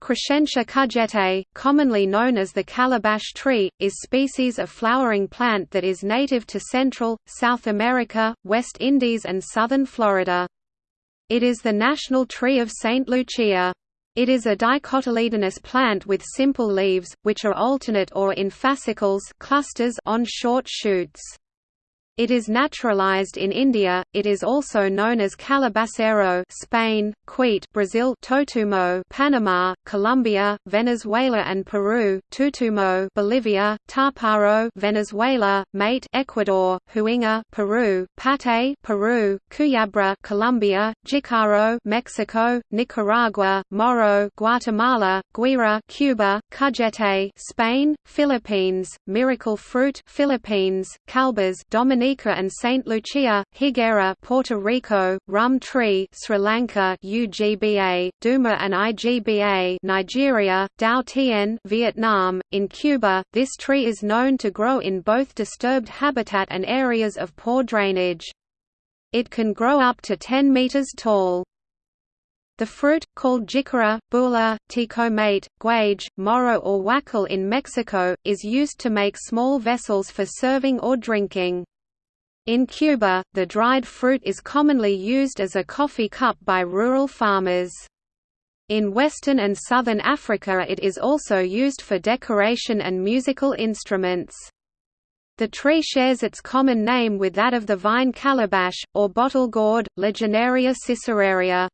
Crescentia cujete, commonly known as the calabash tree, is species of flowering plant that is native to Central, South America, West Indies and southern Florida. It is the national tree of St. Lucia. It is a dicotyledonous plant with simple leaves, which are alternate or in fascicles clusters on short shoots. It is naturalized in India. It is also known as calabacero, Spain, Cuit, Brazil, Totumo, Panama, Colombia, Venezuela and Peru, Tutumo, Bolivia, Taparo, Venezuela, Mate, Ecuador, Huinga, Peru, Pate, Peru, Cuyabra, Colombia, Jicaro, Mexico, Nicaragua, Moro, Guatemala, Guira, Cuba, Cujete, Spain, Philippines, Miracle Fruit, Philippines, Calbas, Dominica Dominica and Saint Lucia, Higuera, Puerto Rico, Rum Tree, Sri Lanka, UGBA, Duma and IGBA, Nigeria, Dao Tien, Vietnam. In Cuba, this tree is known to grow in both disturbed habitat and areas of poor drainage. It can grow up to 10 meters tall. The fruit, called jicara, bula, tecomate, guage, moro or huacal in Mexico, is used to make small vessels for serving or drinking. In Cuba, the dried fruit is commonly used as a coffee cup by rural farmers. In western and southern Africa it is also used for decoration and musical instruments. The tree shares its common name with that of the vine calabash, or bottle gourd, Lagenaria siceraria.